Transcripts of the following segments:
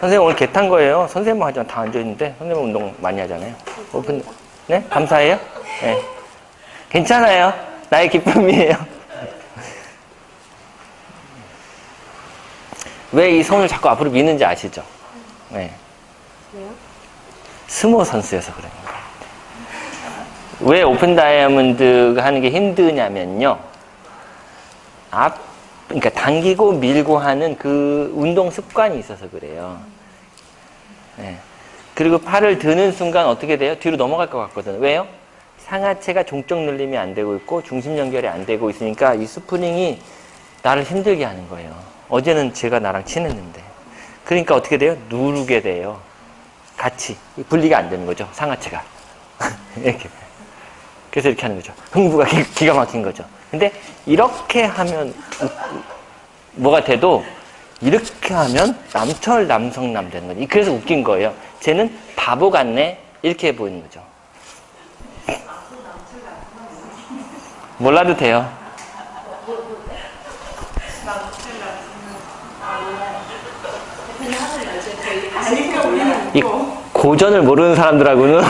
선생님 오늘 개 탄 거예요. 선생님만 하지만 다 앉아있는데 선생님 운동 많이 하잖아요. 오픈, 네? 감사해요? 네. 괜찮아요. 나의 기쁨이에요. 왜 이 손을 자꾸 앞으로 미는지 아시죠? 네. 스모 선수여서 그래요. 왜 오픈 다이아몬드가 하는 게 힘드냐면요. 앞, 그러니까 당기고 밀고 하는 그 운동 습관이 있어서 그래요. 네. 그리고 팔을 드는 순간 어떻게 돼요? 뒤로 넘어갈 것 같거든요. 왜요? 상하체가 종적 눌림이 안 되고 있고 중심 연결이 안 되고 있으니까 이 스프링이 나를 힘들게 하는 거예요. 어제는 제가 나랑 친했는데. 그러니까 어떻게 돼요? 누르게 돼요. 같이. 분리가 안 되는 거죠. 상하체가. 이렇게. 그래서 이렇게 하는 거죠. 흥부가 기, 기가 막힌 거죠. 근데 이렇게 하면 뭐가 돼도 이렇게 하면 남철 남성남 되는 거죠. 그래서 웃긴 거예요. 쟤는 바보 같네 이렇게 보이는 거죠. 몰라도 돼요. 이 고전을 모르는 사람들하고는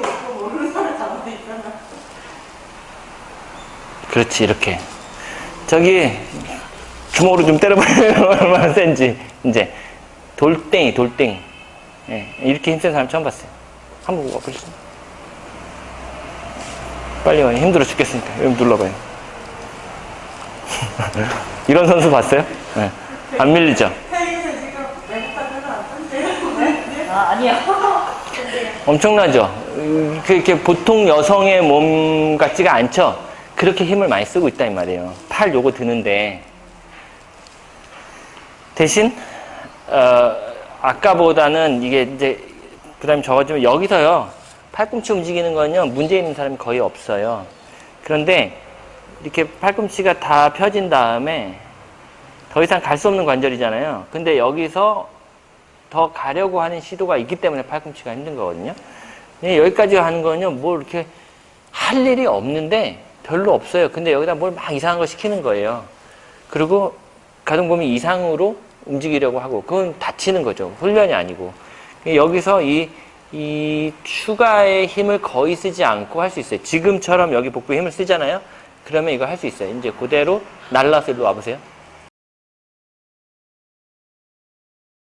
웃고 모르는 사람 잘못 있잖아. 그렇지 이렇게 저기 주먹으로 좀 때려보면 얼마나 센지 이제 돌덩이 돌덩이 예, 이렇게 힘센 사람 처음 봤어요 한번 와보시죠 빨리 와요 힘들어 죽겠으니까 여기 눌러봐요 이런 선수 봤어요? 예. 안 밀리죠? 아, 아니야. 엄청나죠? 음, 그- 이렇게 보통 여성의 몸 같지가 않죠? 그렇게 힘을 많이 쓰고 있다 이 말이에요. 팔 요거 드는데 대신 어, 아까보다는 이게 이제 그다음에 적어지면 여기서요 팔꿈치 움직이는 거는요 문제 있는 사람이 거의 없어요. 그런데 이렇게 팔꿈치가 다 펴진 다음에 더 이상 갈 수 없는 관절이잖아요. 근데 여기서 더 가려고 하는 시도가 있기 때문에 팔꿈치가 힘든 거거든요. 예, 여기까지 하는 거는요, 뭐 이렇게 할 일이 없는데 별로 없어요. 근데 여기다 뭘 막 이상한 걸 시키는 거예요. 그리고 가동범위 이상으로 움직이려고 하고, 그건 다치는 거죠. 훈련이 아니고. 여기서 이, 이 추가의 힘을 거의 쓰지 않고 할 수 있어요. 지금처럼 여기 복부에 힘을 쓰잖아요. 그러면 이거 할 수 있어요. 이제 그대로 날라서 일로 와보세요.